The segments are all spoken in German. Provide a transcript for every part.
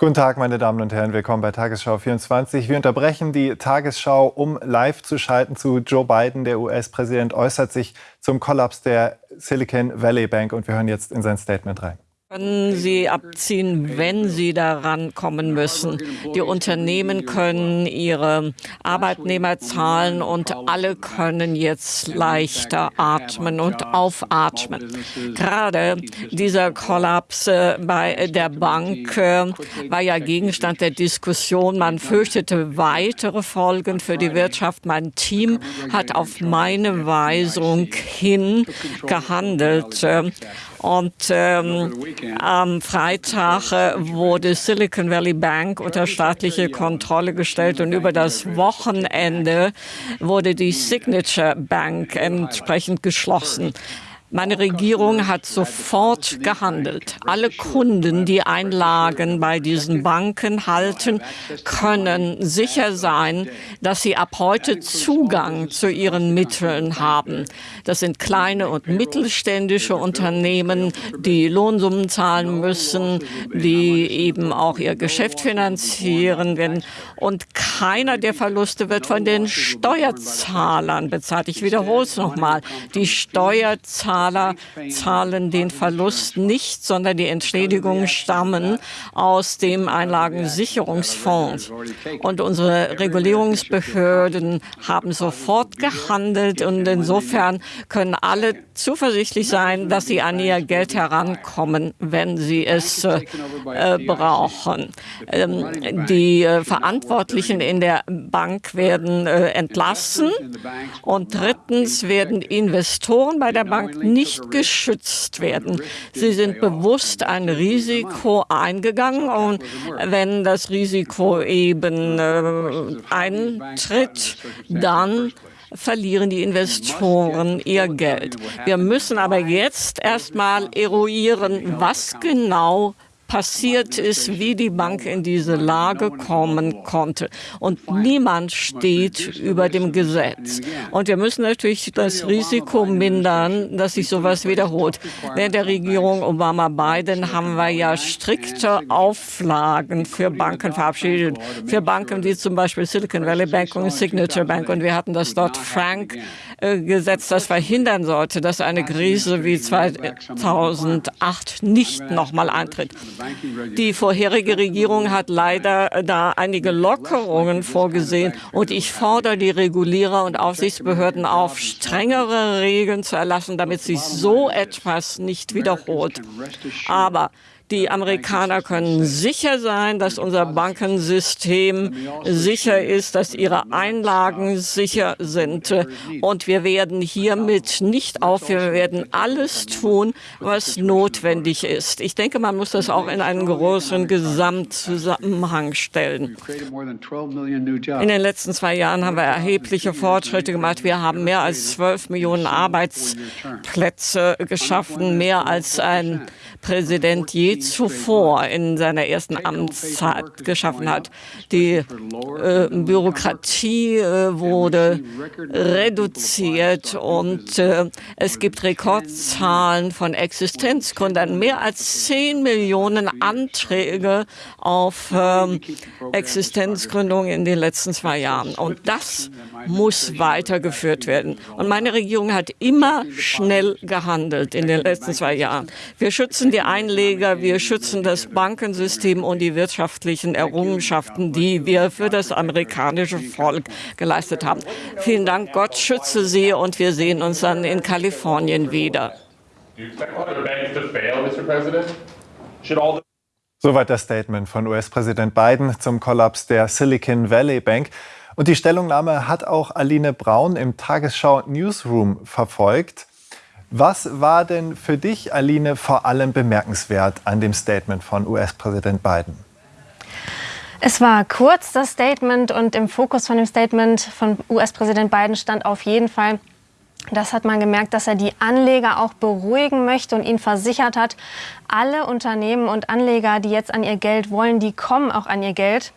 Guten Tag, meine Damen und Herren, willkommen bei Tagesschau 24. Wir unterbrechen die Tagesschau, um live zu schalten zu Joe Biden. Der US-Präsident äußert sich zum Kollaps der Silicon Valley Bank und wir hören jetzt in sein Statement rein können sie abziehen, wenn sie daran kommen müssen. Die Unternehmen können ihre Arbeitnehmer zahlen und alle können jetzt leichter atmen und aufatmen. Gerade dieser Kollaps äh, bei der Bank äh, war ja Gegenstand der Diskussion. Man fürchtete weitere Folgen für die Wirtschaft. Mein Team hat auf meine Weisung hin gehandelt. Und ähm, am Freitag äh, wurde Silicon Valley Bank unter staatliche Kontrolle gestellt und über das Wochenende wurde die Signature Bank entsprechend geschlossen. Meine Regierung hat sofort gehandelt. Alle Kunden, die Einlagen bei diesen Banken halten, können sicher sein, dass sie ab heute Zugang zu ihren Mitteln haben. Das sind kleine und mittelständische Unternehmen, die Lohnsummen zahlen müssen, die eben auch ihr Geschäft finanzieren werden. Und keiner der Verluste wird von den Steuerzahlern bezahlt. Ich wiederhole es nochmal. Die Steuerzahler Steuerzahler zahlen den Verlust nicht, sondern die Entschädigungen stammen aus dem Einlagensicherungsfonds. Und unsere Regulierungsbehörden haben sofort gehandelt und insofern können alle zuversichtlich sein, dass sie an ihr Geld herankommen, wenn sie es äh, brauchen. Ähm, die äh, Verantwortlichen in der Bank werden äh, entlassen und drittens werden Investoren bei der Bank nicht geschützt werden. Sie sind bewusst ein Risiko eingegangen und wenn das Risiko eben äh, eintritt, dann verlieren die Investoren ihr Geld. Wir müssen aber jetzt erstmal eruieren, was genau passiert ist, wie die Bank in diese Lage kommen konnte. Und niemand steht über dem Gesetz. Und wir müssen natürlich das Risiko mindern, dass sich sowas wiederholt. Während der Regierung Obama-Biden haben wir ja strikte Auflagen für Banken verabschiedet. Für Banken wie zum Beispiel Silicon Valley Bank und Signature Bank. Und wir hatten das dort Frank Gesetz, das verhindern sollte, dass eine Krise wie 2008 nicht nochmal eintritt. Die vorherige Regierung hat leider da einige Lockerungen vorgesehen und ich fordere die Regulierer und Aufsichtsbehörden auf, strengere Regeln zu erlassen, damit sich so etwas nicht wiederholt. Aber die Amerikaner können sicher sein, dass unser Bankensystem sicher ist, dass ihre Einlagen sicher sind. Und wir werden hiermit nicht aufhören. Wir werden alles tun, was notwendig ist. Ich denke, man muss das auch in einen großen Gesamtzusammenhang stellen. In den letzten zwei Jahren haben wir erhebliche Fortschritte gemacht. Wir haben mehr als 12 Millionen Arbeitsplätze geschaffen, mehr als ein Präsident je zuvor in seiner ersten Amtszeit geschaffen hat. Die äh, Bürokratie äh, wurde reduziert und äh, es gibt Rekordzahlen von Existenzgründern. Mehr als 10 Millionen Anträge auf ähm, Existenzgründung in den letzten zwei Jahren. Und das muss weitergeführt werden. Und meine Regierung hat immer schnell gehandelt in den letzten zwei Jahren. Wir schützen die Einleger, wir schützen das Bankensystem und die wirtschaftlichen Errungenschaften, die wir für das amerikanische Volk geleistet haben. Vielen Dank, Gott schütze Sie und wir sehen uns dann in Kalifornien wieder. Soweit das Statement von US-Präsident Biden zum Kollaps der Silicon Valley Bank. Und die Stellungnahme hat auch Aline Braun im Tagesschau Newsroom verfolgt. Was war denn für dich, Aline, vor allem bemerkenswert an dem Statement von US-Präsident Biden? Es war kurz, das Statement, und im Fokus von dem Statement von US-Präsident Biden stand auf jeden Fall, das hat man gemerkt, dass er die Anleger auch beruhigen möchte und ihnen versichert hat, alle Unternehmen und Anleger, die jetzt an ihr Geld wollen, die kommen auch an ihr Geld.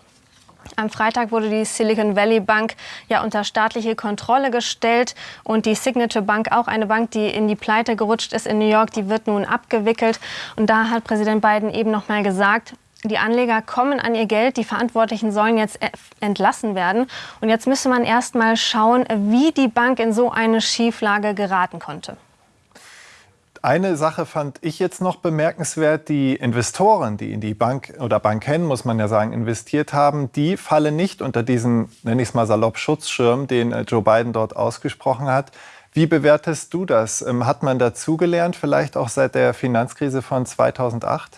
Am Freitag wurde die Silicon Valley Bank ja unter staatliche Kontrolle gestellt und die Signature Bank, auch eine Bank, die in die Pleite gerutscht ist in New York, die wird nun abgewickelt. Und da hat Präsident Biden eben noch mal gesagt, die Anleger kommen an ihr Geld, die Verantwortlichen sollen jetzt entlassen werden. Und jetzt müsste man erst mal schauen, wie die Bank in so eine Schieflage geraten konnte. Eine Sache fand ich jetzt noch bemerkenswert. Die Investoren, die in die Bank oder Banken, muss man ja sagen, investiert haben, die fallen nicht unter diesen, nenne ich es mal salopp, Schutzschirm, den äh, Joe Biden dort ausgesprochen hat. Wie bewertest du das? Ähm, hat man dazugelernt, vielleicht auch seit der Finanzkrise von 2008?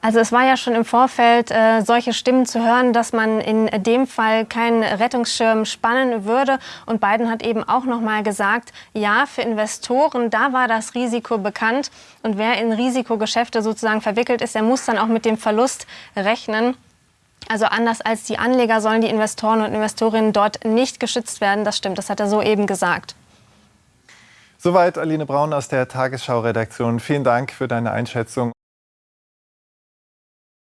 Also es war ja schon im Vorfeld äh, solche Stimmen zu hören, dass man in dem Fall keinen Rettungsschirm spannen würde. Und Biden hat eben auch noch mal gesagt, ja, für Investoren, da war das Risiko bekannt. Und wer in Risikogeschäfte sozusagen verwickelt ist, der muss dann auch mit dem Verlust rechnen. Also anders als die Anleger sollen die Investoren und Investorinnen dort nicht geschützt werden. Das stimmt, das hat er so eben gesagt. Soweit Aline Braun aus der Tagesschau-Redaktion. Vielen Dank für deine Einschätzung.